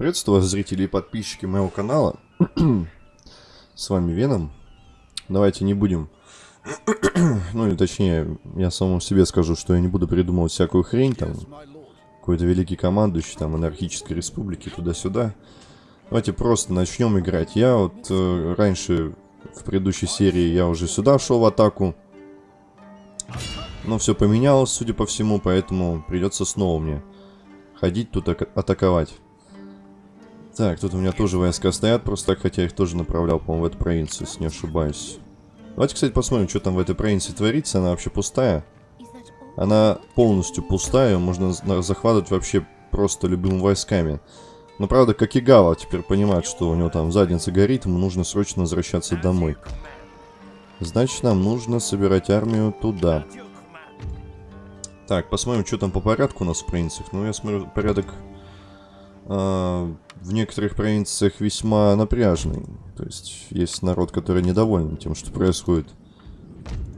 Приветствую вас, зрители и подписчики моего канала. С вами Веном. Давайте не будем... ну, или точнее, я самому себе скажу, что я не буду придумывать всякую хрень, там, какой-то великий командующий, там, анархической республики, туда-сюда. Давайте просто начнем играть. Я вот э, раньше, в предыдущей серии, я уже сюда шел в атаку. Но все поменялось, судя по всему, поэтому придется снова мне ходить тут атаковать. Так, тут у меня тоже войска стоят, просто так, хотя я их тоже направлял, по-моему, в эту провинцию, если не ошибаюсь. Давайте, кстати, посмотрим, что там в этой провинции творится. Она вообще пустая. Она полностью пустая, можно захватывать вообще просто любыми войсками. Но, правда, Какигава теперь понимает, что у него там задница горит, ему нужно срочно возвращаться домой. Значит, нам нужно собирать армию туда. Так, посмотрим, что там по порядку у нас в провинциях. Ну, я смотрю, порядок в некоторых провинциях весьма напряжный. То есть есть народ, который недоволен тем, что происходит,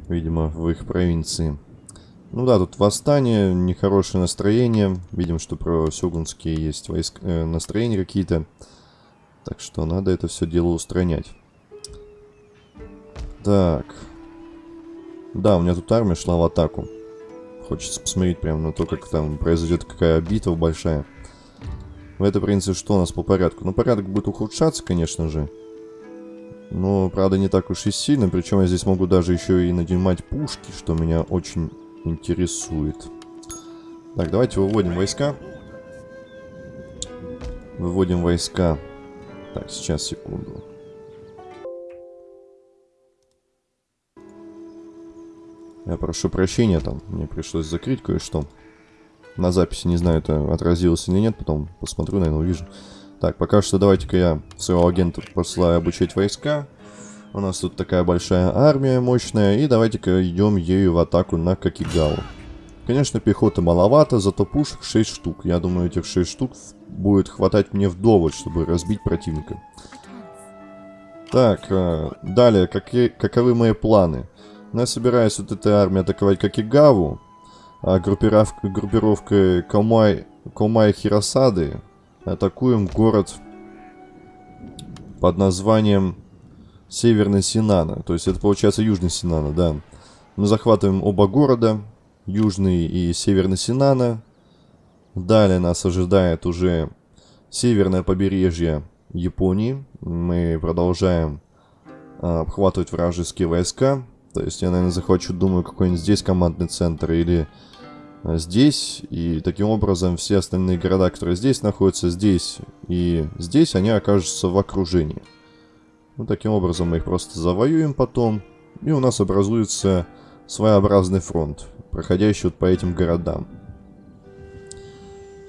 видимо, в их провинции. Ну да, тут восстание, нехорошее настроение. Видим, что про сёгунские есть войск, э, настроения какие-то. Так что надо это все дело устранять. Так. Да, у меня тут армия шла в атаку. Хочется посмотреть прямо на то, как там произойдет какая битва большая. В этой принципе, что у нас по порядку? Ну, порядок будет ухудшаться, конечно же. Но, правда, не так уж и сильно. Причем я здесь могу даже еще и наднимать пушки, что меня очень интересует. Так, давайте выводим войска. Выводим войска. Так, сейчас, секунду. Я прошу прощения, там мне пришлось закрыть кое-что. На записи, не знаю, это отразилось или нет, потом посмотрю, наверное, увижу. Так, пока что давайте-ка я своего агента посылаю обучать войска. У нас тут такая большая армия мощная, и давайте-ка идем ею в атаку на Какигаву. Конечно, пехоты маловато, зато пушек 6 штук. Я думаю, этих 6 штук будет хватать мне вдоволь, чтобы разбить противника. Так, э, далее, какие, каковы мои планы? Я собираюсь вот этой армией атаковать Какигаву а группировка, группировкой Комай, Комай Хиросады атакуем город под названием Северный Синана. То есть это получается Южный Синана, да. Мы захватываем оба города, Южный и Северный Синана. Далее нас ожидает уже северное побережье Японии. Мы продолжаем а, обхватывать вражеские войска. То есть я, наверное, захвачу, думаю, какой-нибудь здесь командный центр или здесь, и таким образом все остальные города, которые здесь находятся, здесь и здесь, они окажутся в окружении. Ну, таким образом мы их просто завоюем потом, и у нас образуется своеобразный фронт, проходящий вот по этим городам.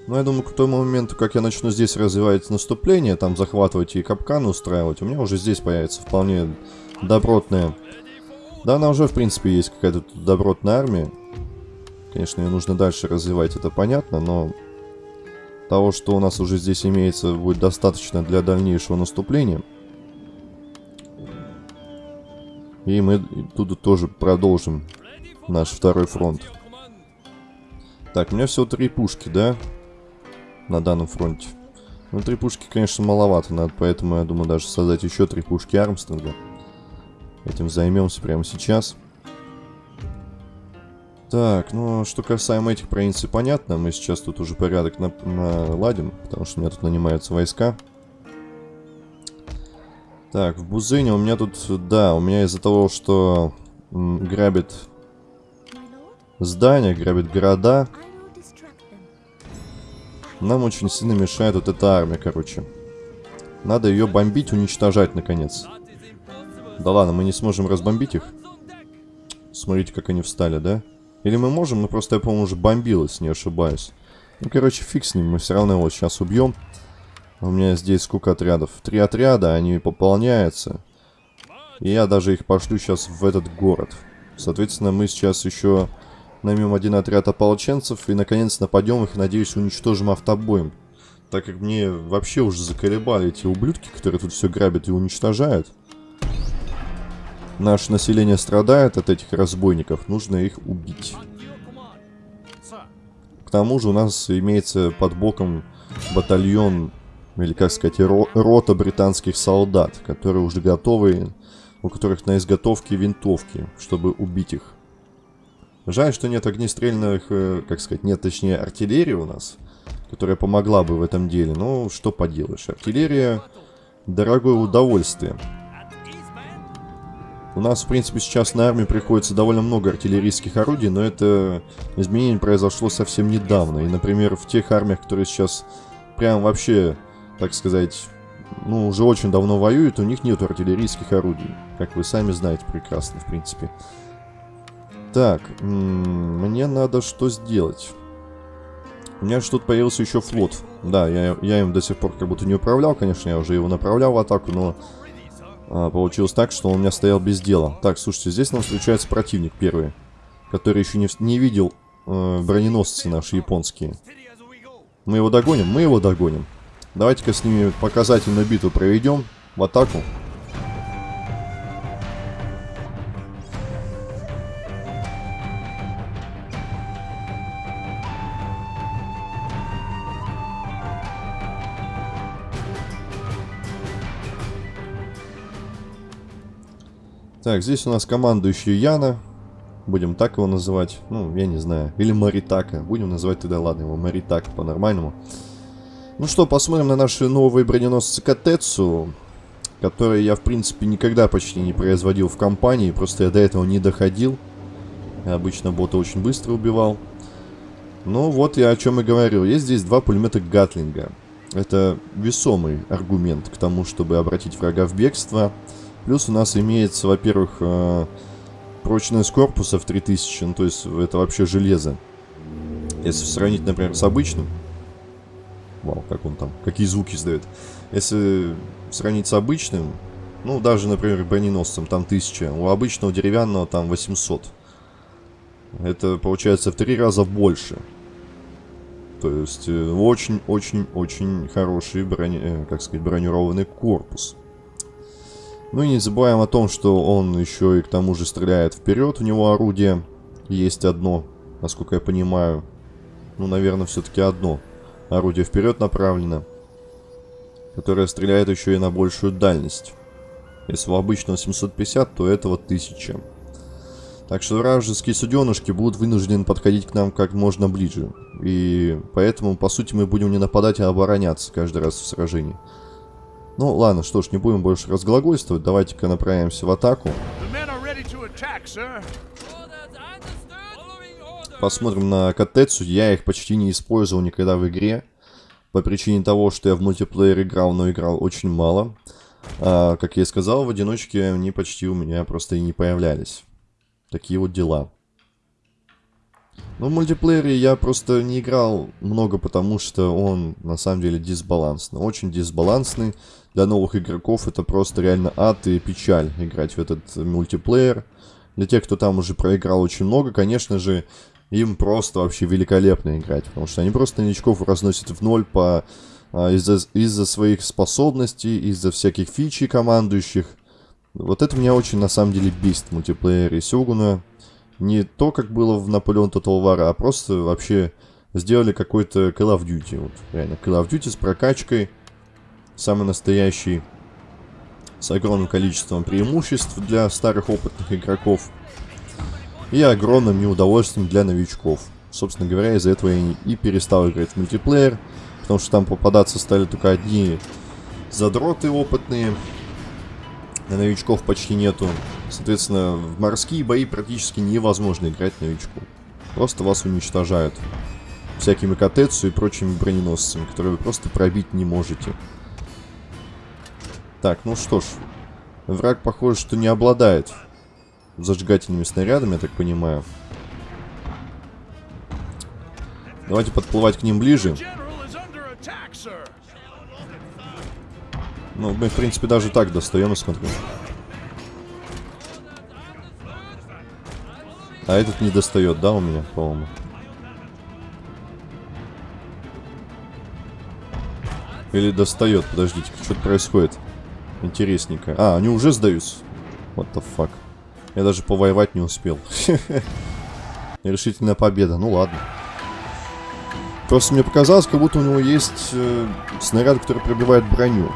Ну, я думаю, к тому моменту, как я начну здесь развивать наступление, там захватывать и капканы устраивать, у меня уже здесь появится вполне добротная... Да, она уже, в принципе, есть какая-то добротная армия. Конечно, ее нужно дальше развивать, это понятно, но того, что у нас уже здесь имеется, будет достаточно для дальнейшего наступления. И мы тут тоже продолжим наш второй фронт. Так, у меня всего три пушки, да? На данном фронте. Ну, три пушки, конечно, маловато. Надо, поэтому, я думаю, даже создать еще три пушки Армстронга. Этим займемся прямо сейчас. Так, ну, что касаемо этих провинций, понятно. Мы сейчас тут уже порядок на наладим, потому что у меня тут нанимаются войска. Так, в Бузыне у меня тут, да, у меня из-за того, что грабит здания, грабит города, нам очень сильно мешает вот эта армия, короче. Надо ее бомбить, уничтожать, наконец. Да ладно, мы не сможем разбомбить их. Смотрите, как они встали, да? Или мы можем, но просто я, по-моему, уже бомбил, если не ошибаюсь. Ну, короче, фиг с ним, мы все равно его сейчас убьем. У меня здесь сколько отрядов? Три отряда, они пополняются. И я даже их пошлю сейчас в этот город. Соответственно, мы сейчас еще наймем один отряд ополченцев и, наконец, нападем их, надеюсь, уничтожим автобоем. Так как мне вообще уже заколебали эти ублюдки, которые тут все грабят и уничтожают. Наше население страдает от этих разбойников, нужно их убить. К тому же у нас имеется под боком батальон или, как сказать, ро рота британских солдат, которые уже готовы, у которых на изготовке винтовки, чтобы убить их. Жаль, что нет огнестрельных, э, как сказать, нет, точнее, артиллерии у нас, которая помогла бы в этом деле. Но что поделаешь, артиллерия – дорогое удовольствие. У нас, в принципе, сейчас на армии приходится довольно много артиллерийских орудий, но это изменение произошло совсем недавно. И, например, в тех армиях, которые сейчас прям вообще, так сказать, ну, уже очень давно воюют, у них нет артиллерийских орудий. Как вы сами знаете прекрасно, в принципе. Так, мне надо что сделать? У меня тут появился еще флот. Да, я, я им до сих пор как будто не управлял, конечно, я уже его направлял в атаку, но а, получилось так, что он у меня стоял без дела. Так, слушайте, здесь нам встречается противник первый, который еще не, не видел э, броненосцы наши японские. Мы его догоним? Мы его догоним. Давайте-ка с ними показательную битву проведем в атаку. Так, здесь у нас командующий Яна. Будем так его называть. Ну, я не знаю. Или Маритака. Будем называть тогда, ладно, его Маритака по-нормальному. Ну что, посмотрим на наши новые броненосцы Катецу. Которые я, в принципе, никогда почти не производил в компании. Просто я до этого не доходил. Я обычно бота очень быстро убивал. Ну, вот я о чем и говорил. Есть здесь два пулемета Гатлинга. Это весомый аргумент к тому, чтобы обратить врага в бегство. Плюс у нас имеется, во-первых, э, прочность корпуса в 3000, ну то есть это вообще железо. Если сравнить, например, с обычным, вау, как он там, какие звуки издает. Если сравнить с обычным, ну даже, например, броненосцем, там 1000, у обычного деревянного там 800. Это получается в три раза больше. То есть очень-очень-очень э, хороший брони, э, как сказать, бронированный корпус. Ну и не забываем о том, что он еще и к тому же стреляет вперед. У него орудие есть одно, насколько я понимаю. Ну, наверное, все-таки одно. Орудие вперед направлено. Которое стреляет еще и на большую дальность. Если у обычного 750, то этого 1000. Так что вражеские суденышки будут вынуждены подходить к нам как можно ближе. И поэтому, по сути, мы будем не нападать, а обороняться каждый раз в сражении. Ну, ладно, что ж, не будем больше разглагольствовать. Давайте-ка направимся в атаку. Посмотрим на Катецу. Я их почти не использовал никогда в игре. По причине того, что я в мультиплеер играл, но играл очень мало. А, как я и сказал, в одиночке они почти у меня просто и не появлялись. Такие вот дела. Ну, в мультиплеере я просто не играл много, потому что он на самом деле дисбалансный. Очень дисбалансный. Для новых игроков это просто реально ад и печаль играть в этот мультиплеер. Для тех, кто там уже проиграл очень много, конечно же, им просто вообще великолепно играть. Потому что они просто новичков разносят в ноль по а, из-за из своих способностей, из-за всяких фичей командующих. Вот это меня очень на самом деле бесит в мультиплеере Сёгуна не то, как было в Наполеон Total War, а просто вообще сделали какой-то Call of Duty. Вот, реально, Call of Duty с прокачкой, самый настоящий, с огромным количеством преимуществ для старых опытных игроков и огромным неудовольствием для новичков. Собственно говоря, из-за этого я и перестал играть в мультиплеер, потому что там попадаться стали только одни задроты опытные, на новичков почти нету. Соответственно, в морские бои практически невозможно играть новичку. Просто вас уничтожают. Всякими катецу и прочими броненосцами, которые вы просто пробить не можете. Так, ну что ж. Враг, похоже, что не обладает зажигательными снарядами, я так понимаю. Давайте подплывать к ним ближе. Ну, мы, в принципе, даже так достаем, я смотрю. А этот не достает, да, у меня, по-моему? Или достает? Подождите, что-то происходит. Интересненько. А, они уже сдаются. What the fuck. Я даже повоевать не успел. Решительная победа. Ну ладно. Просто мне показалось, как будто у него есть э, снаряд, который пробивает броню.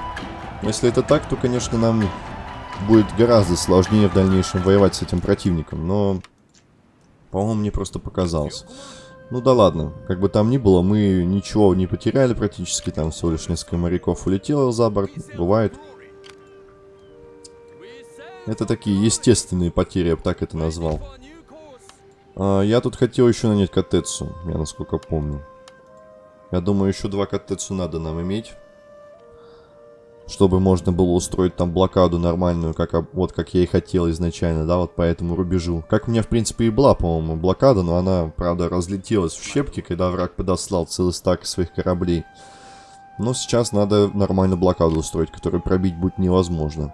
Если это так, то, конечно, нам будет гораздо сложнее в дальнейшем воевать с этим противником. Но, по-моему, мне просто показалось. Ну да ладно, как бы там ни было, мы ничего не потеряли практически. Там всего лишь несколько моряков улетело за борт. Бывает. Это такие естественные потери, я бы так это назвал. А, я тут хотел еще нанять Катецу, я насколько помню. Я думаю, еще два Катецу надо нам иметь. Чтобы можно было устроить там блокаду нормальную, как, вот как я и хотел изначально, да, вот по этому рубежу. Как у меня, в принципе, и была, по-моему, блокада, но она, правда, разлетелась в щепки, когда враг подослал целый стак своих кораблей. Но сейчас надо нормально блокаду устроить, которую пробить будет невозможно.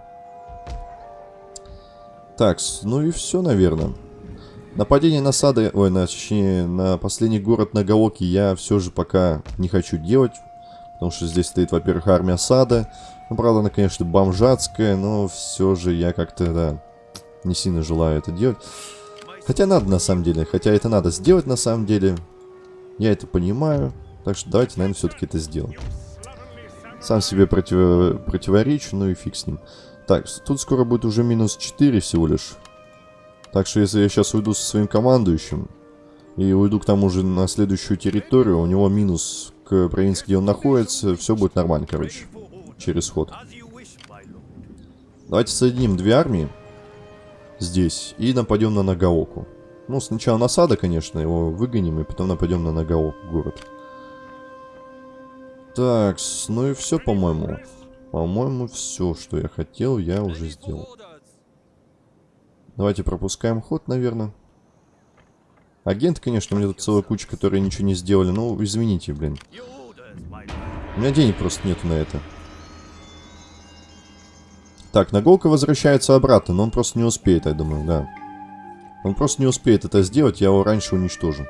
Так, ну и все, наверное. Нападение на Сады, ой, на, точнее, на последний город Нагаоки я все же пока не хочу делать. Потому что здесь стоит, во-первых, армия Сада. Ну, правда, она, конечно, бомжатская, но все же я как-то, да, не сильно желаю это делать. Хотя надо, на самом деле. Хотя это надо сделать, на самом деле. Я это понимаю. Так что давайте, наверное, все-таки это сделаем. Сам себе против... противоречу, ну и фиг с ним. Так, тут скоро будет уже минус 4 всего лишь. Так что если я сейчас уйду со своим командующим и уйду к тому же на следующую территорию, у него минус к провинции, где он находится, все будет нормально, короче, через ход. Давайте соединим две армии здесь и нападем на Нагаоку. Ну, сначала насада, конечно, его выгоним, и потом нападем на Нагаоку город. Так, ну и все, по-моему. По-моему, все, что я хотел, я уже сделал. Давайте пропускаем ход, наверное. Агент, конечно, у меня тут целая куча, которые ничего не сделали. Ну, извините, блин. У меня денег просто нету на это. Так, Наголка возвращается обратно, но он просто не успеет, я думаю, да. Он просто не успеет это сделать, я его раньше уничтожу.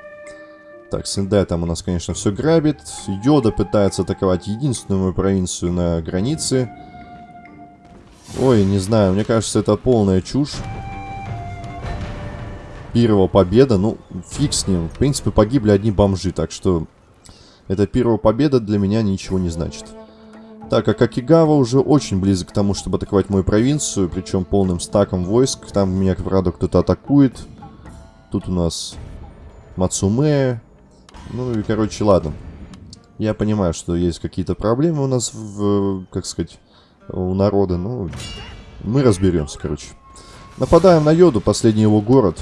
Так, Сендай там у нас, конечно, все грабит. Йода пытается атаковать единственную провинцию на границе. Ой, не знаю, мне кажется, это полная чушь. Первого победа, ну, фиг с ним. В принципе, погибли одни бомжи, так что... Эта первая победа для меня ничего не значит. Так, а Какигава уже очень близок к тому, чтобы атаковать мою провинцию, причем полным стаком войск. Там меня, правда, кто-то атакует. Тут у нас Мацуме, ну и, короче, ладно. Я понимаю, что есть какие-то проблемы у нас, в, как сказать, у народа. Ну, мы разберемся, короче. Нападаем на Йоду, последний его город.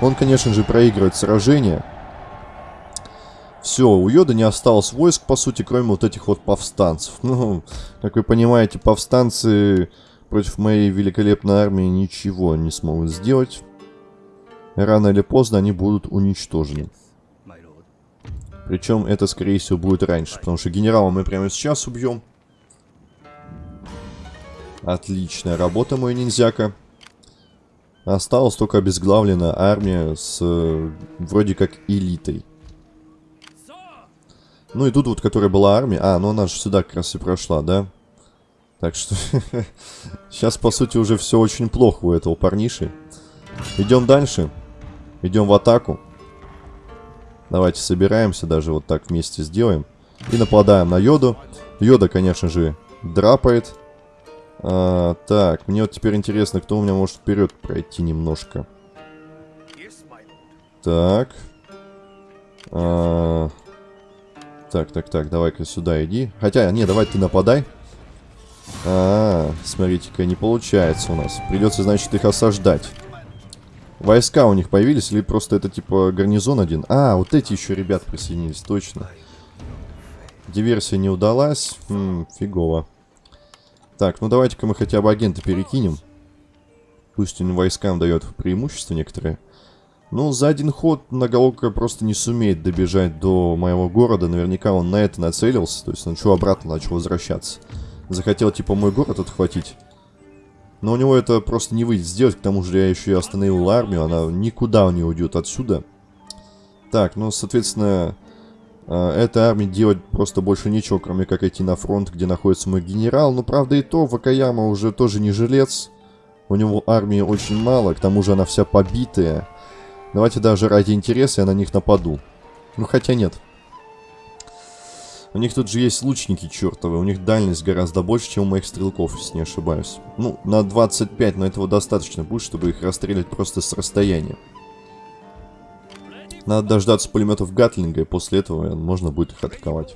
Он, конечно же, проигрывает сражение. Все, у Йода не осталось войск, по сути, кроме вот этих вот повстанцев. Ну, как вы понимаете, повстанцы против моей великолепной армии ничего не смогут сделать. Рано или поздно они будут уничтожены. Причем это, скорее всего, будет раньше, потому что генерала мы прямо сейчас убьем. Отличная работа, мой ниндзяка. Осталась только обезглавленная армия с э, вроде как элитой. Ну и тут вот, которая была армия... А, ну она же сюда как раз и прошла, да? Так что... Сейчас, по сути, уже все очень плохо у этого парниши. Идем дальше. Идем в атаку. Давайте собираемся, даже вот так вместе сделаем. И нападаем на Йоду. Йода, конечно же, драпает. А, так, мне вот теперь интересно, кто у меня может вперед пройти немножко. Так. А, так, так, так, давай-ка сюда иди. Хотя, не, давай ты нападай. А, смотрите-ка, не получается у нас. Придется, значит, их осаждать. Войска у них появились или просто это типа гарнизон один? А, вот эти еще ребят присоединились, точно. Диверсия не удалась. Хм, фигово. Так, ну давайте-ка мы хотя бы агента перекинем. Пусть он войскам дает преимущество некоторые. Ну, за один ход многолока просто не сумеет добежать до моего города. Наверняка он на это нацелился. То есть он что, обратно начал возвращаться. Захотел, типа, мой город отхватить. Но у него это просто не выйдет сделать, к тому же я еще и остановил армию, она никуда не уйдет отсюда. Так, ну, соответственно, э, этой армии делать просто больше нечего, кроме как идти на фронт, где находится мой генерал. Но, правда, и то, Вакаяма уже тоже не жилец. У него армии очень мало, к тому же она вся побитая. Давайте даже ради интереса я на них нападу. Ну, хотя нет. У них тут же есть лучники чертовы, у них дальность гораздо больше, чем у моих стрелков, если не ошибаюсь. Ну, на 25, но этого достаточно будет, чтобы их расстрелять просто с расстояния. Надо дождаться пулеметов Гатлинга, и после этого можно будет их атаковать.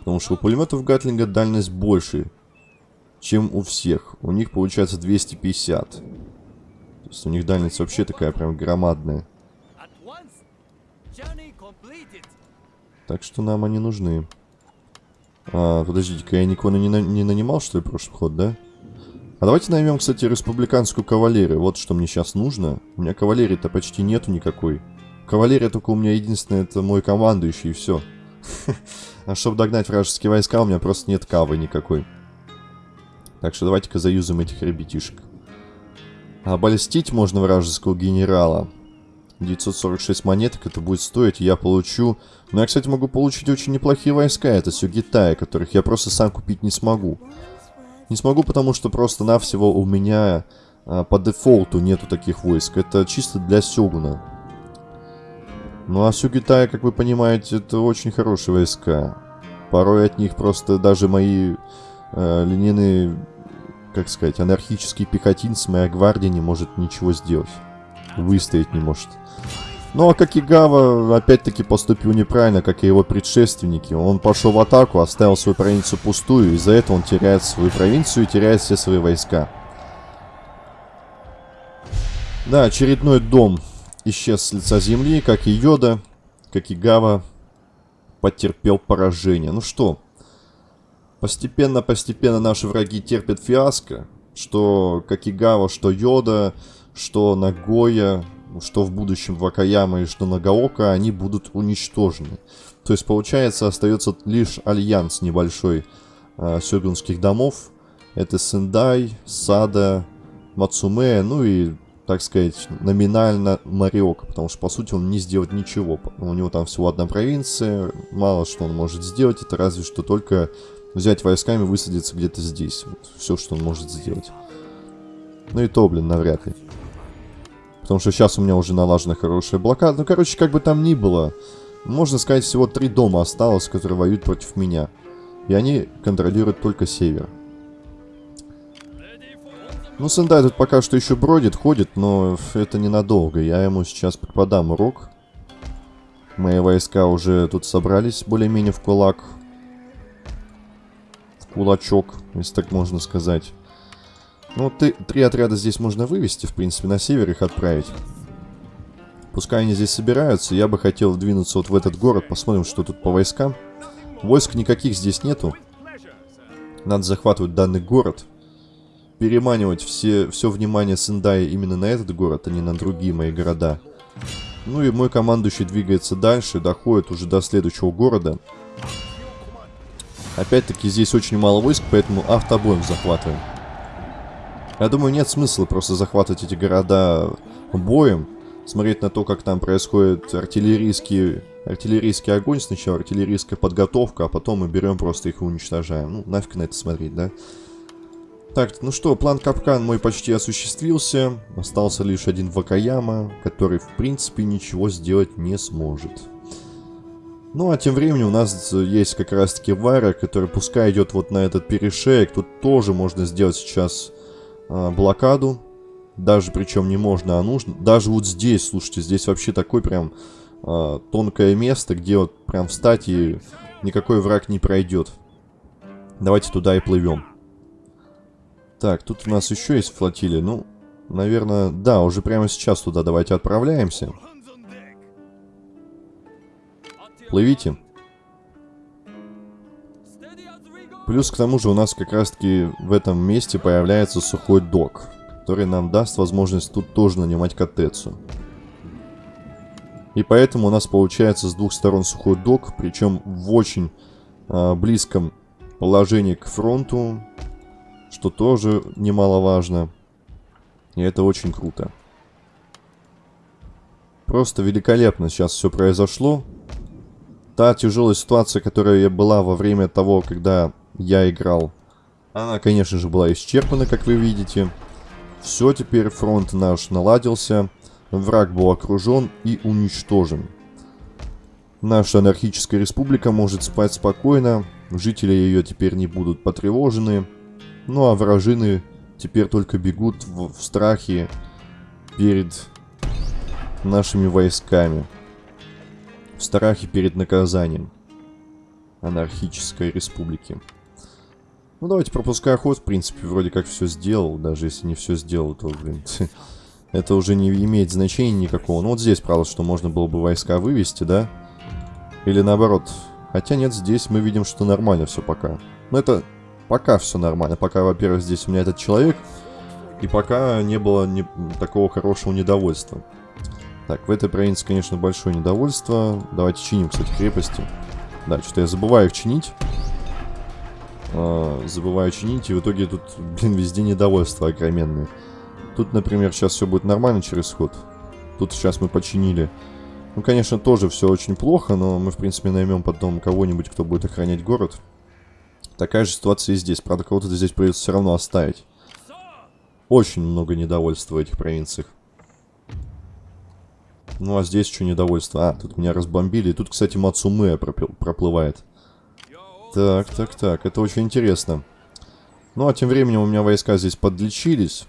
Потому что у пулеметов Гатлинга дальность больше, чем у всех. У них получается 250. То есть у них дальность вообще такая прям громадная. Так что нам они нужны. А, подождите-ка, я никого не, на не нанимал, что ли, прошлый ход, да? А давайте наймем, кстати, республиканскую кавалерию. Вот что мне сейчас нужно. У меня кавалерии-то почти нету никакой. Кавалерия только у меня единственная, это мой командующий, и все. А чтобы догнать вражеские войска, у меня просто нет кавы никакой. Так что давайте-ка заюзаем этих ребятишек. Обольстить можно вражеского генерала. 946 монеток это будет стоить, я получу... Но я, кстати, могу получить очень неплохие войска. Это Сюгитаи, которых я просто сам купить не смогу. Не смогу, потому что просто-навсего у меня а, по дефолту нету таких войск. Это чисто для Сёгуна. Ну а Сюгитаи, как вы понимаете, это очень хорошие войска. Порой от них просто даже мои э, линейные, как сказать, анархические пехотинцы, моя гвардия не может ничего сделать. Выстоять не может. Ну а Какигава опять-таки поступил неправильно, как и его предшественники. Он пошел в атаку, оставил свою провинцию пустую, из-за этого он теряет свою провинцию и теряет все свои войска. Да, очередной дом исчез с лица земли, как и Йода, как и Гава потерпел поражение. Ну что, постепенно-постепенно наши враги терпят фиаско, что как и Гава, что Йода, что Нагоя, что в будущем Вакаяма и что Нагаока, они будут уничтожены. То есть, получается, остается лишь альянс небольшой э, сёгунских домов. Это Сендай, Сада, Мацуме, ну и, так сказать, номинально Мариока, потому что, по сути, он не сделает ничего. У него там всего одна провинция, мало что он может сделать, это разве что только взять войсками высадиться где-то здесь. Вот, все, что он может сделать. Ну и то, блин, навряд ли. Потому что сейчас у меня уже налажена хорошая блокада. Ну, короче, как бы там ни было, можно сказать, всего три дома осталось, которые воюют против меня. И они контролируют только север. Ну, Сендай тут пока что еще бродит, ходит, но это ненадолго. Я ему сейчас подам урок. Мои войска уже тут собрались более-менее в кулак. В кулачок, если так можно сказать. Ну, ты, три отряда здесь можно вывести, в принципе, на север их отправить. Пускай они здесь собираются, я бы хотел двинуться вот в этот город, посмотрим, что тут по войскам. Войск никаких здесь нету. Надо захватывать данный город. Переманивать все, все внимание Сендая именно на этот город, а не на другие мои города. Ну и мой командующий двигается дальше, доходит уже до следующего города. Опять-таки здесь очень мало войск, поэтому автобоем захватываем. Я думаю, нет смысла просто захватывать эти города боем, смотреть на то, как там происходит артиллерийский, артиллерийский огонь, сначала артиллерийская подготовка, а потом мы берем просто их и уничтожаем. Ну, нафиг на это смотреть, да? Так, ну что, план капкан мой почти осуществился. Остался лишь один Вакаяма, который, в принципе, ничего сделать не сможет. Ну, а тем временем у нас есть как раз-таки Вара, который пускай идет вот на этот перешеек. Тут тоже можно сделать сейчас блокаду. Даже причем не можно, а нужно. Даже вот здесь, слушайте, здесь вообще такое прям а, тонкое место, где вот прям встать и никакой враг не пройдет. Давайте туда и плывем. Так, тут у нас еще есть флотилия. Ну, наверное, да, уже прямо сейчас туда давайте отправляемся. Плывите. Плюс к тому же у нас как раз таки в этом месте появляется сухой док, который нам даст возможность тут тоже нанимать котецу. И поэтому у нас получается с двух сторон сухой док, причем в очень э, близком положении к фронту, что тоже немаловажно. И это очень круто. Просто великолепно сейчас все произошло. Та тяжелая ситуация, которая была во время того, когда я играл. Она, конечно же, была исчерпана, как вы видите. Все, теперь фронт наш наладился. Враг был окружен и уничтожен. Наша анархическая республика может спать спокойно, жители ее теперь не будут потревожены, ну а вражины теперь только бегут в, в страхе перед нашими войсками, в страхе перед наказанием анархической республики. Ну, давайте пропуская ход, в принципе, вроде как все сделал. Даже если не все сделал, то, блин, это уже не имеет значения никакого. Ну, вот здесь, правда, что можно было бы войска вывести, да? Или наоборот. Хотя нет, здесь мы видим, что нормально все пока. Но это пока все нормально. Пока, во-первых, здесь у меня этот человек. И пока не было не, такого хорошего недовольства. Так, в этой провинции, конечно, большое недовольство. Давайте чиним, кстати, крепости. Да, что-то я забываю их чинить. А, забываю чинить, и в итоге тут, блин, везде недовольство огроменное. Тут, например, сейчас все будет нормально через ход. Тут сейчас мы починили. Ну, конечно, тоже все очень плохо, но мы, в принципе, наймем потом кого-нибудь, кто будет охранять город. Такая же ситуация и здесь. Правда, кого-то здесь придется все равно оставить. Очень много недовольства в этих провинциях. Ну, а здесь что недовольство? А, тут меня разбомбили. И тут, кстати, Мацумэ проплывает. Так, так, так. Это очень интересно. Ну, а тем временем у меня войска здесь подлечились.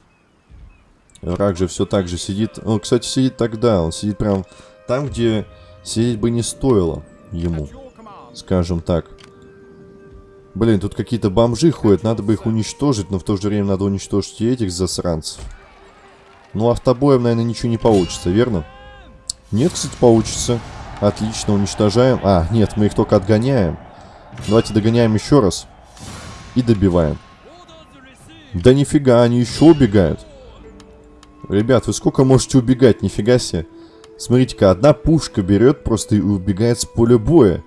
Рак же все так же сидит. Он, кстати, сидит тогда. Он сидит прям там, где сидеть бы не стоило ему. Скажем так. Блин, тут какие-то бомжи ходят. Надо бы их уничтожить, но в то же время надо уничтожить и этих засранцев. Ну, автобоем, наверное, ничего не получится, верно? Нет, кстати, получится. Отлично, уничтожаем. А, нет, мы их только отгоняем. Давайте догоняем еще раз. И добиваем. Да нифига, они еще убегают. Ребят, вы сколько можете убегать? Нифига себе. Смотрите-ка, одна пушка берет просто и убегает с поля боя.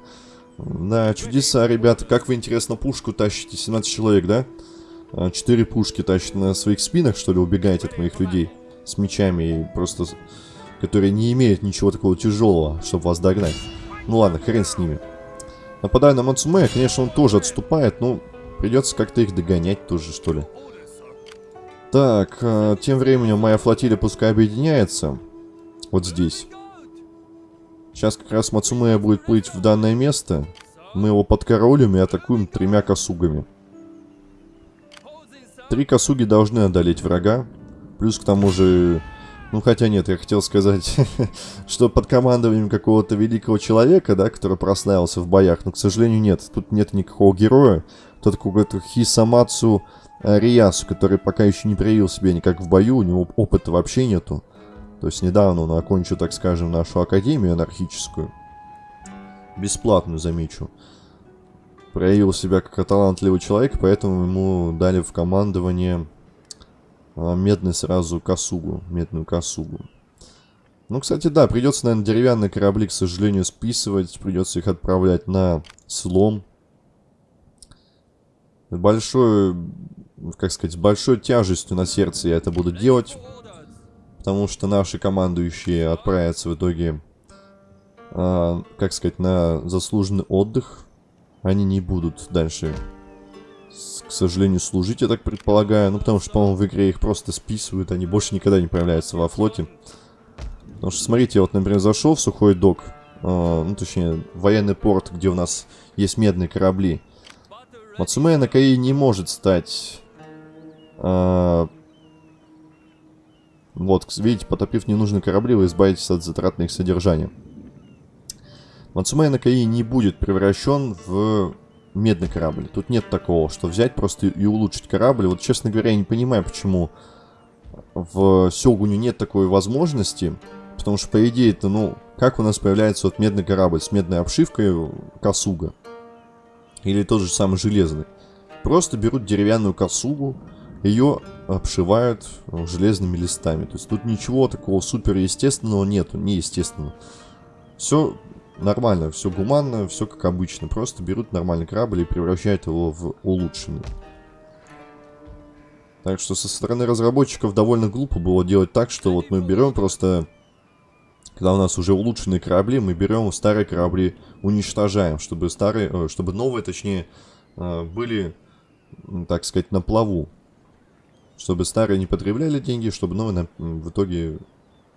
Да, чудеса, ребята. Как вы, интересно, пушку тащите? 17 человек, да? А, четыре пушки тащите на своих спинах, что ли, убегаете от моих людей? С мечами и просто... Которые не имеют ничего такого тяжелого, чтобы вас догнать. Ну ладно, хрен с ними. Нападая на Мацумея, конечно, он тоже отступает, но придется как-то их догонять тоже, что ли. Так, э, тем временем моя флотилия пускай объединяется. Вот здесь. Сейчас как раз Мацумея будет плыть в данное место. Мы его подкоролим и атакуем тремя косугами. Три косуги должны одолеть врага. Плюс к тому же ну, хотя нет, я хотел сказать, что под командованием какого-то великого человека, да, который прославился в боях, но, к сожалению, нет. Тут нет никакого героя. Тут какой-то Хисамацу Риясу, который пока еще не проявил себя никак в бою, у него опыта вообще нету. То есть недавно он окончил, так скажем, нашу академию анархическую. Бесплатную, замечу. Проявил себя как талантливый человек, поэтому ему дали в командование медный сразу косугу, медную косугу. Ну, кстати, да, придется, наверное, деревянные корабли, к сожалению, списывать. Придется их отправлять на слом. Большой, как сказать, большой тяжестью на сердце я это буду делать. Потому что наши командующие отправятся в итоге, э, как сказать, на заслуженный отдых. Они не будут дальше к сожалению, служить, я так предполагаю. Ну, потому что, по-моему, в игре их просто списывают, они больше никогда не появляются во флоте. Потому что, смотрите, я вот, например, зашел в сухой док, э, ну, точнее, военный порт, где у нас есть медные корабли. Мацумея Накаи не может стать... Э, вот, видите, потопив ненужные корабли, вы избавитесь от затрат на их содержание. Мацумея Накаи не будет превращен в медный корабль. Тут нет такого, что взять просто и улучшить корабль. Вот, честно говоря, я не понимаю, почему в Сёгуне нет такой возможности. Потому что, по идее, это, ну, как у нас появляется вот медный корабль с медной обшивкой Касуга? Или тот же самый железный. Просто берут деревянную Касугу, ее обшивают железными листами. То есть тут ничего такого супер естественного нету, неестественного. Все нормально, все гуманно, все как обычно. Просто берут нормальный корабль и превращают его в улучшенный. Так что со стороны разработчиков довольно глупо было делать так, что вот мы берем просто... Когда у нас уже улучшенные корабли, мы берем старые корабли, уничтожаем, чтобы старые, э, чтобы новые, точнее, э, были, так сказать, на плаву. Чтобы старые не потребляли деньги, чтобы новые в итоге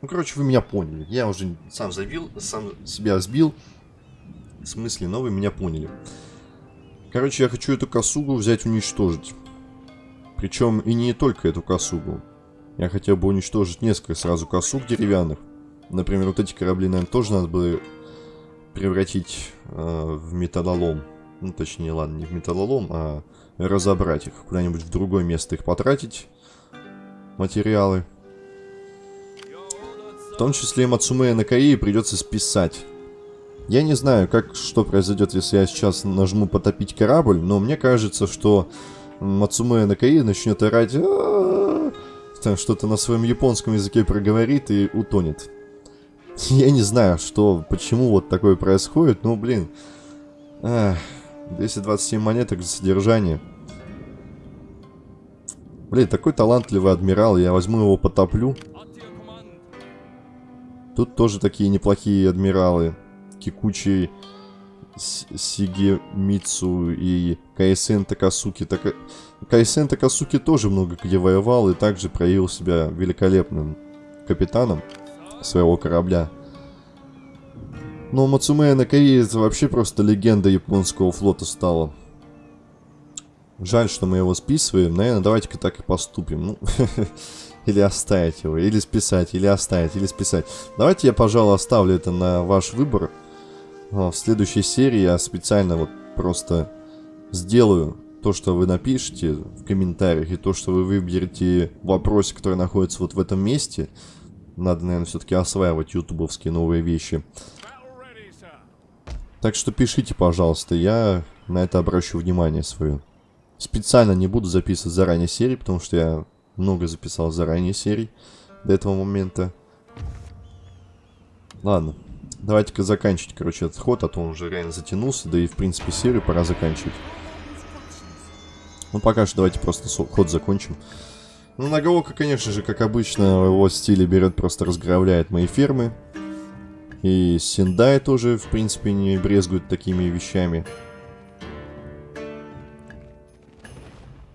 ну, короче, вы меня поняли. Я уже сам забил, сам себя сбил. В смысле, но вы меня поняли. Короче, я хочу эту косугу взять уничтожить. Причем и не только эту косугу. Я хотел бы уничтожить несколько сразу косуг деревянных. Например, вот эти корабли, наверное, тоже надо бы превратить э, в металлолом. Ну, точнее, ладно, не в металлолом, а разобрать их. Куда-нибудь в другое место их потратить. Материалы. В том числе и Мацумея Накаи придется списать. Я не знаю, как, что произойдет, если я сейчас нажму потопить корабль, но мне кажется, что Мацумея Накаи начнет орать там что-то на своем японском языке проговорит и утонет. Я не знаю, что, почему вот такое происходит, но, блин, эх, 227 монеток за содержание. Блин, такой талантливый адмирал, я возьму его потоплю. Тут тоже такие неплохие адмиралы. Кикучи, Сигемицу и Кайсен Такасуки. Так... Кайсен Такасуки тоже много где воевал и также проявил себя великолепным капитаном своего корабля. Но Мацумея Накаи это вообще просто легенда японского флота стала. Жаль, что мы его списываем. Наверное, давайте-ка так и поступим. Ну, или оставить его, или списать, или оставить, или списать. Давайте я, пожалуй, оставлю это на ваш выбор. В следующей серии я специально вот просто сделаю то, что вы напишите в комментариях, и то, что вы выберете в вопросе, который находится вот в этом месте. Надо, наверное, все-таки осваивать ютубовские новые вещи. Так что пишите, пожалуйста, я на это обращу внимание свое. Специально не буду записывать заранее серии, потому что я много записал заранее серий до этого момента. Ладно, давайте-ка заканчивать, короче, этот ход, а то он уже реально затянулся, да и, в принципе, серию пора заканчивать. Ну, пока что давайте просто ход закончим. Ну, Нагаока, конечно же, как обычно, в его стиле берет, просто разграбляет мои фермы. И Синдай тоже, в принципе, не брезгует такими вещами.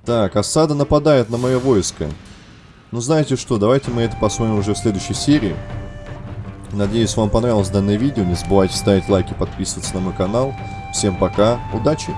Так, осада нападает на мое войско. Ну, знаете что, давайте мы это посмотрим уже в следующей серии. Надеюсь, вам понравилось данное видео. Не забывайте ставить лайки, подписываться на мой канал. Всем пока, удачи!